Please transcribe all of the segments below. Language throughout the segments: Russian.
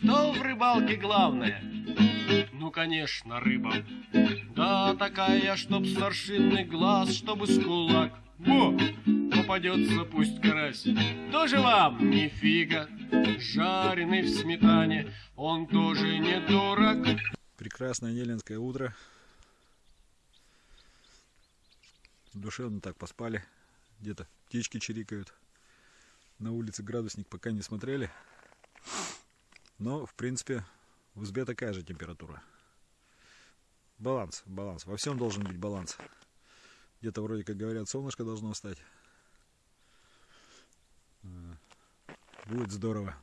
Что в рыбалке главное? Ну, конечно, рыба. Да, такая, чтоб старшинный глаз, чтобы с кулак. Во, попадется пусть карась. Тоже вам не фига, жареный в сметане, он тоже не дурак. Прекрасное неленское утро. Душевно так поспали. Где-то птички чирикают. На улице градусник пока не смотрели. Но, в принципе, в избе такая же температура. Баланс, баланс. Во всем должен быть баланс. Где-то вроде как говорят, солнышко должно встать. Будет здорово.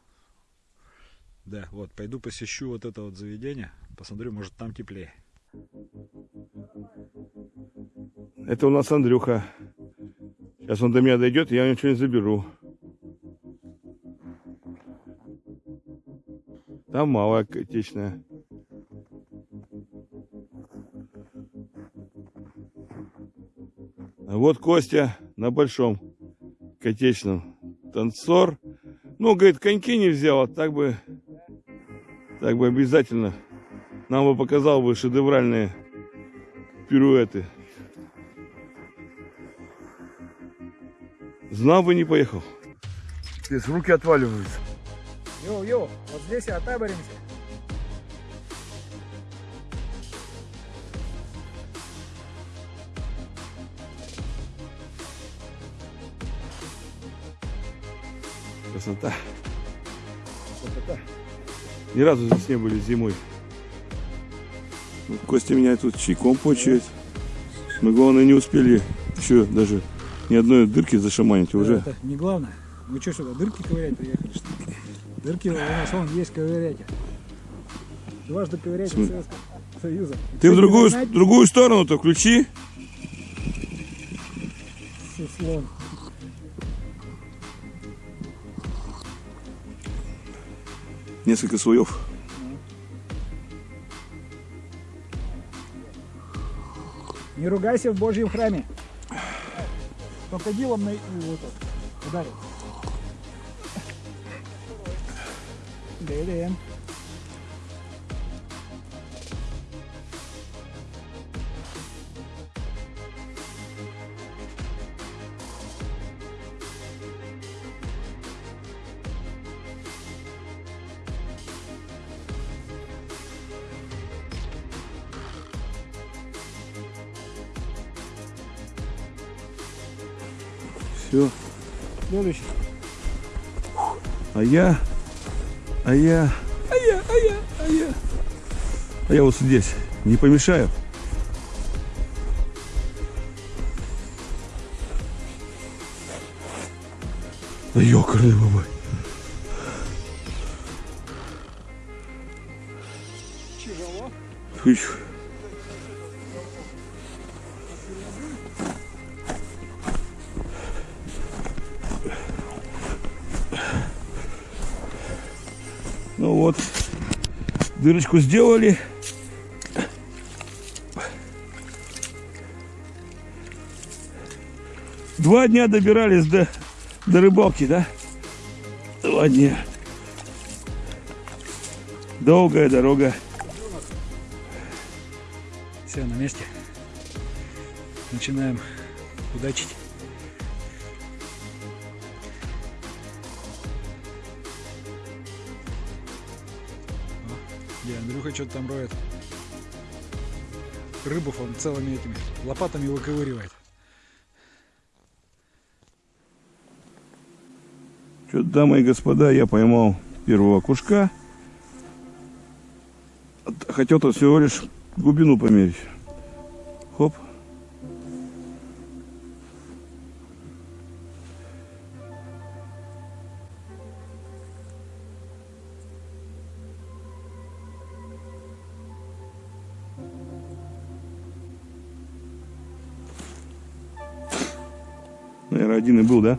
Да, вот, пойду посещу вот это вот заведение. Посмотрю, может там теплее. Это у нас Андрюха. Сейчас он до меня дойдет, я ничего не заберу. Там малая отечная. А вот Костя на большом котечном. Танцор. Ну, говорит, коньки не взял, а так бы, так бы обязательно нам бы показал бы шедевральные пируэты. Знал бы, не поехал. Здесь руки отваливаются. Йоу-йоу, вот здесь и отаборимся. Красота. Красота. Ни разу здесь не были зимой. Вот Костя меня тут чайком почует. Мы, главное, не успели еще даже ни одной дырки зашаманить уже. Это не главное. Мы что сюда, дырки ковырять приехали, что? Дырки у нас вон есть, ковыряйте. Дважды ковыряйте См- Советского Союза. Ты в другую, знаете? другую сторону-то включи. Суслон. Несколько слоев. Не ругайся в Божьем храме. Крокодилом на вот ударил. Блин. Все. Следующий. А я, а я, а я, а я, а я. А я вот здесь. Не помешаю. Да ёкарный бабай. Тяжело. Фыч. Дырочку сделали. Два дня добирались до, до рыбалки, да? Два дня. Долгая дорога. Все на месте. Начинаем удачить. Что-то там роет. Рыбов он целыми этими лопатами выковыривает. Что-то, дамы и господа, я поймал первого кушка. Хотел-то всего лишь глубину померить. Наверное, один и был, да?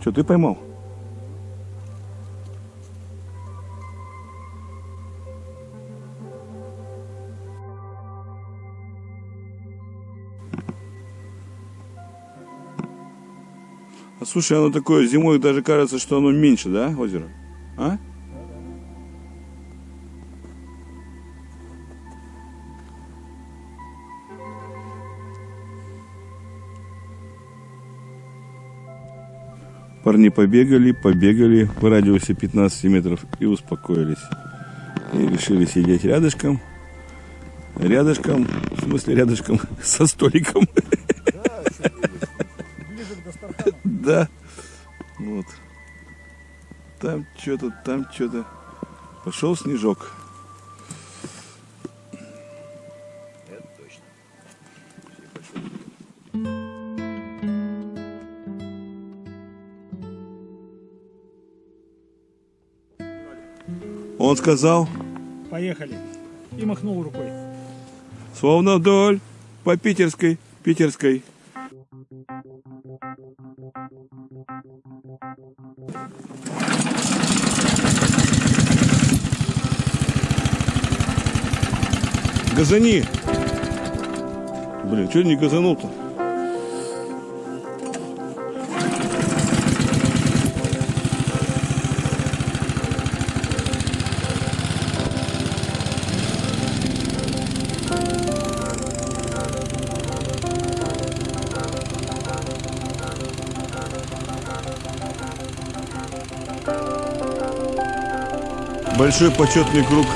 Что, ты поймал? Слушай, оно такое зимой даже кажется, что оно меньше, да, озеро? А? Парни побегали, побегали в радиусе 15 метров и успокоились. И решили сидеть рядышком. Рядышком, в смысле рядышком, со столиком. Да. Вот. Там что-то, там что-то. Пошел снежок. Он сказал, Поехали. И махнул рукой. словно вдоль по питерской, питерской. Газани! Блин, что не газанул-то? Большой почетный круг.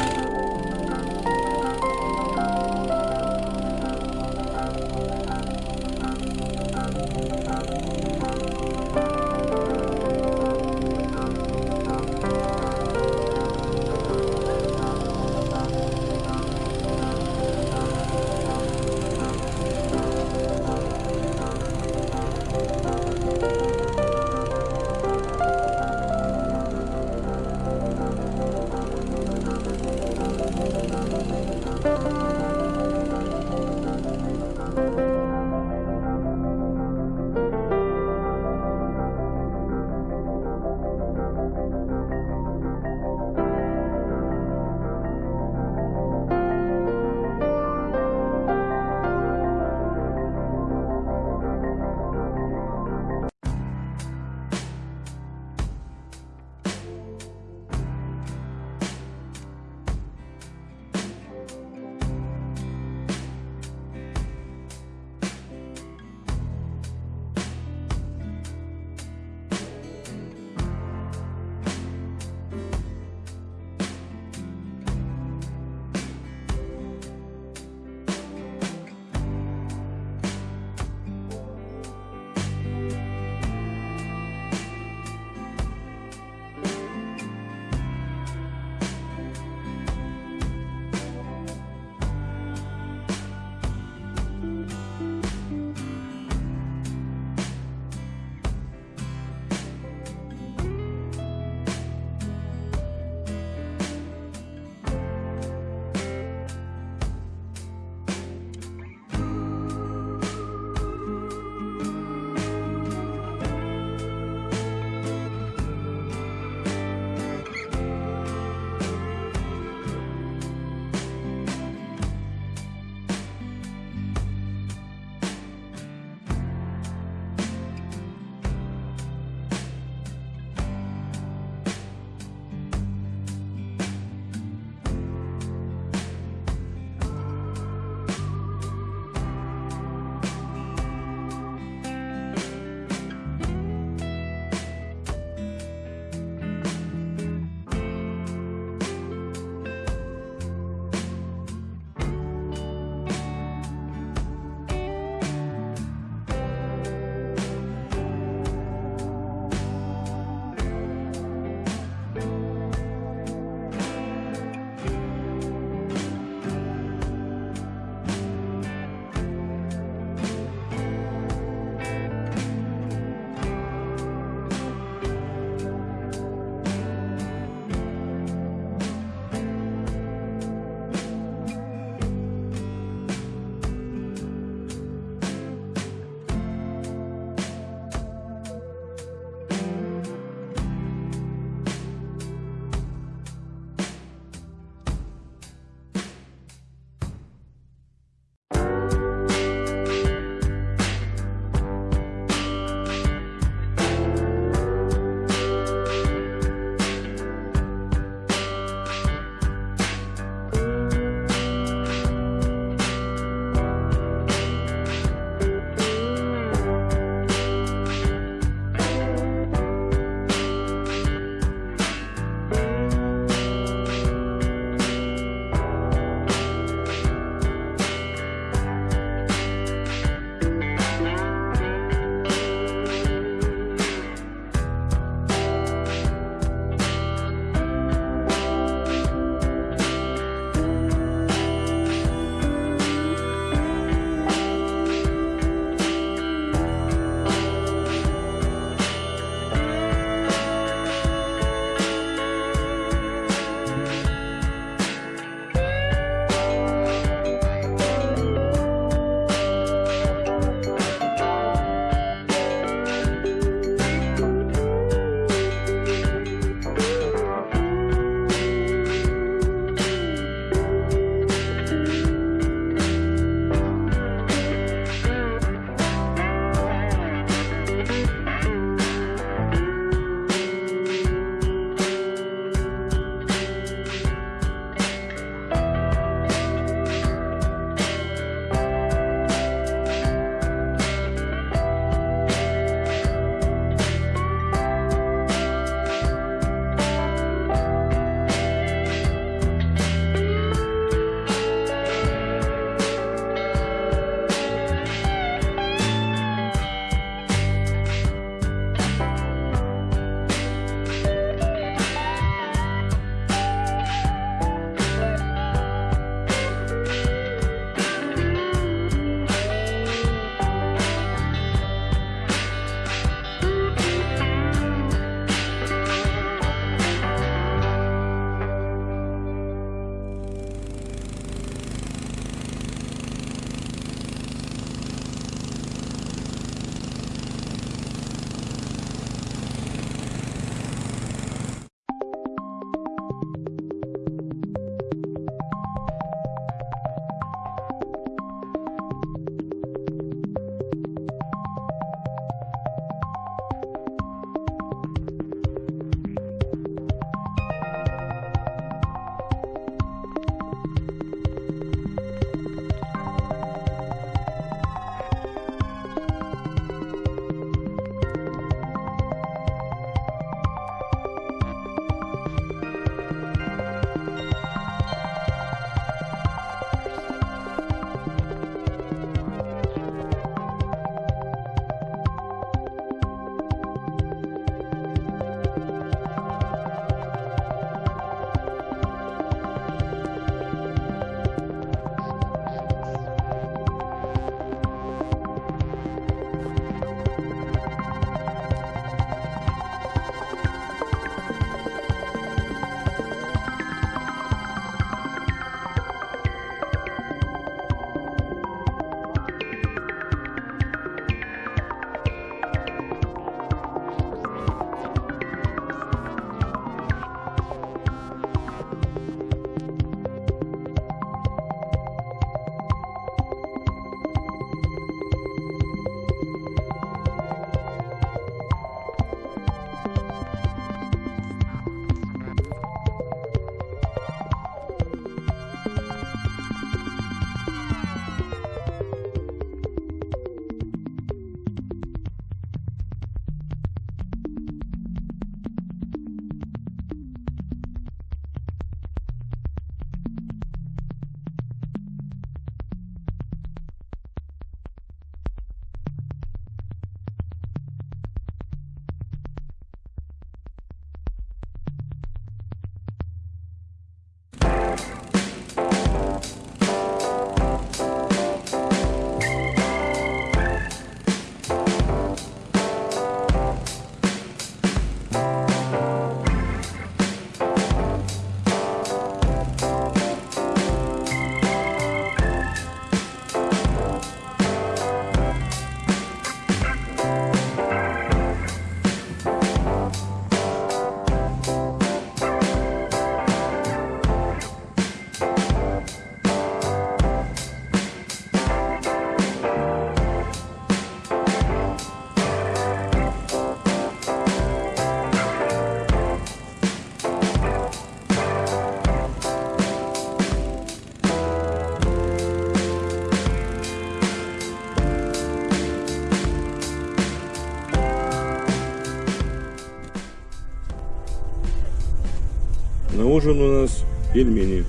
Ужин у нас пельмени.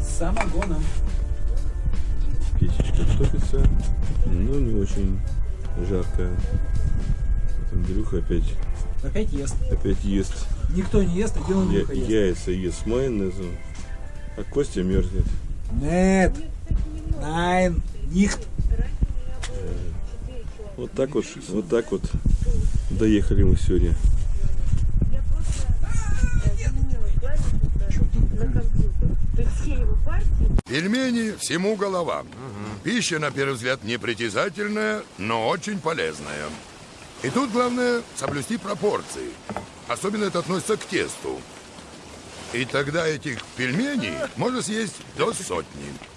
С самогоном. Печечка топится, но не очень жаркая. Вот Андрюха опять, Опять ест. опять ест Никто не ест, один он Я- ест. яйца ест с майонезом, а Костя мерзнет. Нет. Найн. Нихт. Вот так вот, вот так вот доехали мы сегодня. Пельмени всему голова. Пища, на первый взгляд, непритязательная, но очень полезная. И тут главное соблюсти пропорции. Особенно это относится к тесту. И тогда этих пельменей можно съесть до сотни.